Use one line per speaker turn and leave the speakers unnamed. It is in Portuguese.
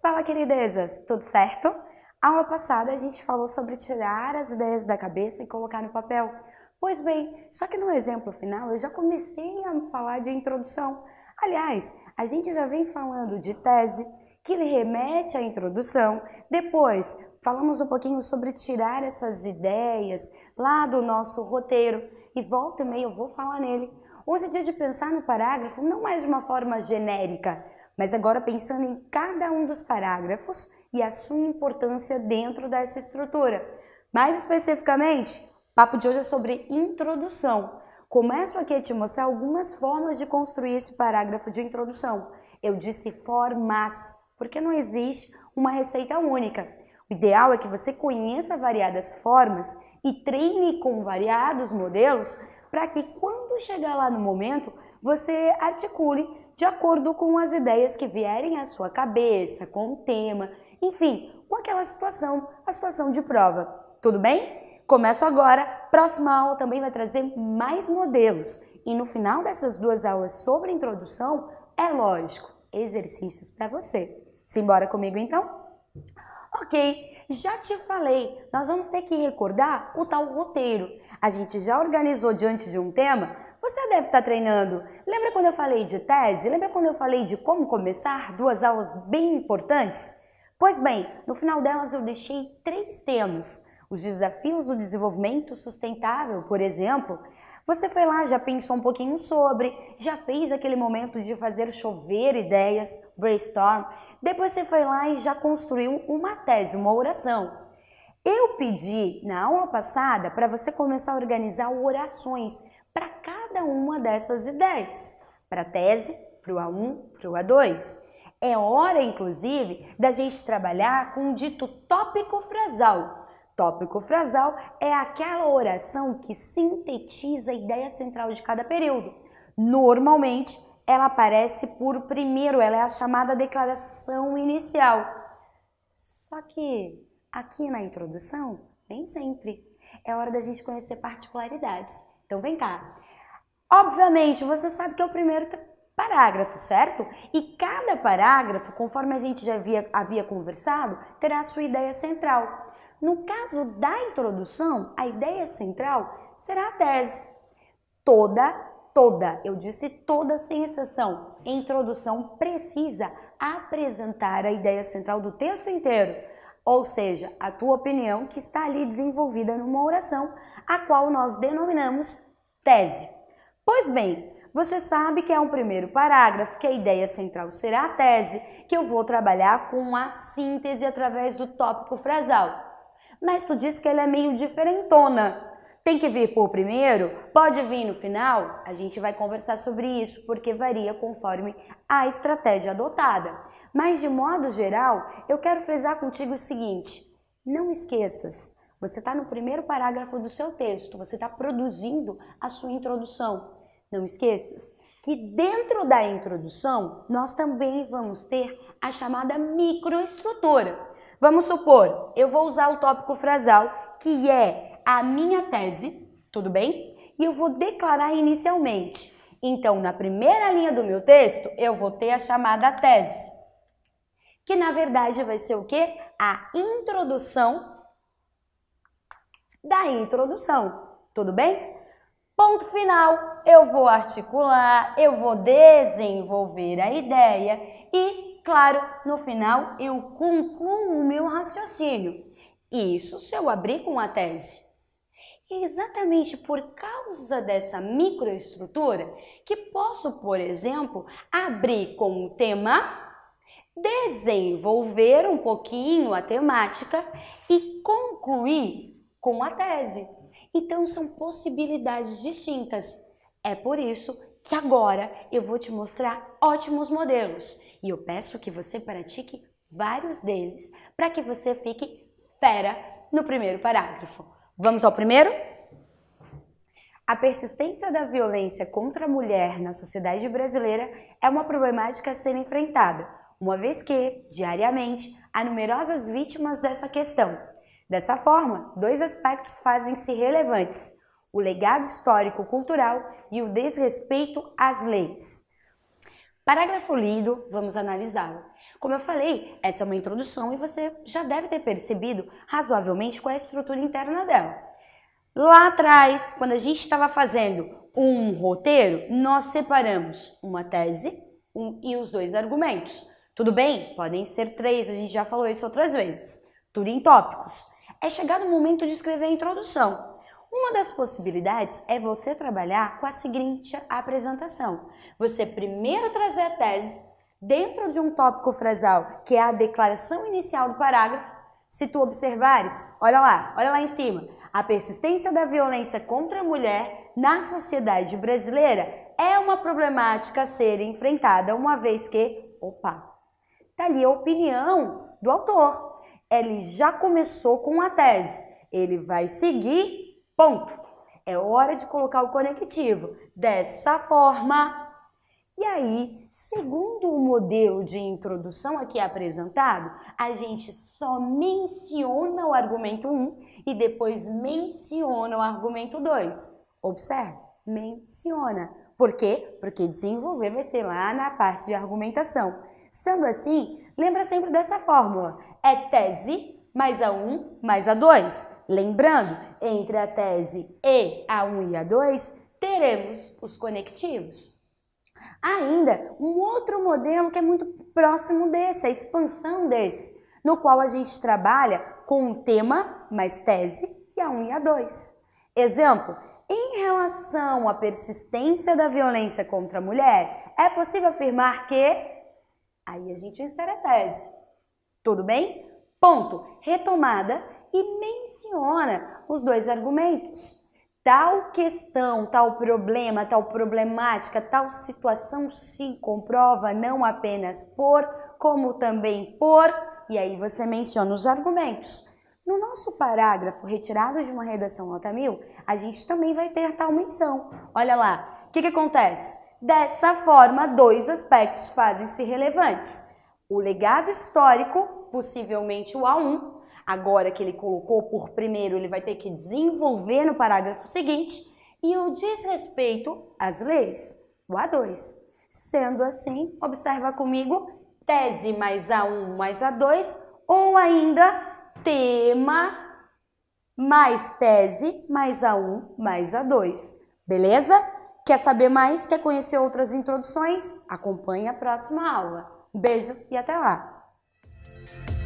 Fala, queridezas! Tudo certo? Aula passada a gente falou sobre tirar as ideias da cabeça e colocar no papel. Pois bem, só que no exemplo final eu já comecei a falar de introdução. Aliás, a gente já vem falando de tese, que remete à introdução. Depois, falamos um pouquinho sobre tirar essas ideias lá do nosso roteiro. E volta e meia eu vou falar nele. Hoje é dia de pensar no parágrafo não mais de uma forma genérica, mas agora pensando em cada um dos parágrafos e a sua importância dentro dessa estrutura. Mais especificamente, o papo de hoje é sobre introdução. Começo aqui a te mostrar algumas formas de construir esse parágrafo de introdução. Eu disse formas, porque não existe uma receita única. O ideal é que você conheça variadas formas e treine com variados modelos para que quando chegar lá no momento, você articule de acordo com as ideias que vierem à sua cabeça, com o tema, enfim, com aquela situação, a situação de prova. Tudo bem? Começo agora. Próxima aula também vai trazer mais modelos. E no final dessas duas aulas sobre introdução, é lógico, exercícios para você. Simbora comigo então? Ok, já te falei, nós vamos ter que recordar o tal roteiro. A gente já organizou diante de um tema, você deve estar treinando. Lembra quando eu falei de tese? Lembra quando eu falei de como começar? Duas aulas bem importantes? Pois bem, no final delas eu deixei três temas. Os desafios do desenvolvimento sustentável, por exemplo. Você foi lá, já pensou um pouquinho sobre, já fez aquele momento de fazer chover ideias, brainstorm. Depois você foi lá e já construiu uma tese, uma oração. Eu pedi na aula passada para você começar a organizar orações dessas ideias, para a tese, para o A1, para o A2. É hora, inclusive, da gente trabalhar com o dito tópico frasal. Tópico frasal é aquela oração que sintetiza a ideia central de cada período. Normalmente, ela aparece por primeiro, ela é a chamada declaração inicial. Só que aqui na introdução, nem sempre. É hora da gente conhecer particularidades. Então vem cá. Obviamente, você sabe que é o primeiro parágrafo, certo? E cada parágrafo, conforme a gente já havia, havia conversado, terá a sua ideia central. No caso da introdução, a ideia central será a tese. Toda toda, eu disse toda sem exceção, introdução precisa apresentar a ideia central do texto inteiro, ou seja, a tua opinião que está ali desenvolvida numa oração, a qual nós denominamos tese. Pois bem, você sabe que é um primeiro parágrafo, que a ideia central será a tese, que eu vou trabalhar com a síntese através do tópico frasal. Mas tu disse que ela é meio diferentona. Tem que vir por primeiro? Pode vir no final? A gente vai conversar sobre isso, porque varia conforme a estratégia adotada. Mas de modo geral, eu quero frisar contigo o seguinte, não esqueças, você está no primeiro parágrafo do seu texto, você está produzindo a sua introdução. Não esqueças que dentro da introdução nós também vamos ter a chamada microestrutura. Vamos supor, eu vou usar o tópico frasal, que é a minha tese, tudo bem? E eu vou declarar inicialmente. Então, na primeira linha do meu texto, eu vou ter a chamada tese, que na verdade vai ser o quê? A introdução da introdução, tudo bem? Ponto final, eu vou articular, eu vou desenvolver a ideia e, claro, no final eu concluo o meu raciocínio. Isso se eu abrir com a tese. É exatamente por causa dessa microestrutura que posso, por exemplo, abrir com o tema, desenvolver um pouquinho a temática e concluir com a tese. Então são possibilidades distintas. É por isso que agora eu vou te mostrar ótimos modelos e eu peço que você pratique vários deles para que você fique fera no primeiro parágrafo. Vamos ao primeiro? A persistência da violência contra a mulher na sociedade brasileira é uma problemática a ser enfrentada, uma vez que, diariamente, há numerosas vítimas dessa questão. Dessa forma, dois aspectos fazem-se relevantes. o legado histórico-cultural e o desrespeito às leis. Parágrafo lido, vamos analisá-lo. Como eu falei, essa é uma introdução e você já deve ter percebido razoavelmente qual é a estrutura interna dela. Lá atrás, quando a gente estava fazendo um roteiro, nós separamos uma tese um, e os dois argumentos. Tudo bem? Podem ser três, a gente já falou isso outras vezes. Tudo em tópicos. É chegado o momento de escrever a introdução. Uma das possibilidades é você trabalhar com a seguinte apresentação. Você primeiro trazer a tese dentro de um tópico frasal, que é a declaração inicial do parágrafo. Se tu observares, olha lá, olha lá em cima. A persistência da violência contra a mulher na sociedade brasileira é uma problemática a ser enfrentada, uma vez que, opa, tá ali a opinião do autor. Ele já começou com a tese, ele vai seguir Ponto. É hora de colocar o conectivo dessa forma. E aí, segundo o modelo de introdução aqui apresentado, a gente só menciona o argumento 1 e depois menciona o argumento 2. Observe, menciona. Por quê? Porque desenvolver vai ser lá na parte de argumentação. Sendo assim, lembra sempre dessa fórmula. É tese mais a 1 mais a 2. Lembrando, entre a tese e a 1 e a 2, teremos os conectivos. Ainda um outro modelo que é muito próximo desse, a expansão desse, no qual a gente trabalha com o tema mais tese e a 1 e a 2. Exemplo, em relação à persistência da violência contra a mulher, é possível afirmar que... Aí a gente insere a tese. Tudo bem? Ponto. Retomada e menciona os dois argumentos. Tal questão, tal problema, tal problemática, tal situação se comprova não apenas por, como também por, e aí você menciona os argumentos. No nosso parágrafo retirado de uma redação nota mil, a gente também vai ter tal menção. Olha lá, o que, que acontece? Dessa forma, dois aspectos fazem-se relevantes. O legado histórico possivelmente o A1. Agora que ele colocou por primeiro, ele vai ter que desenvolver no parágrafo seguinte. E o desrespeito às leis, o A2. Sendo assim, observa comigo, tese mais A1 mais A2, ou ainda tema mais tese mais A1 mais A2. Beleza? Quer saber mais? Quer conhecer outras introduções? Acompanhe a próxima aula. beijo e até lá! Thank you.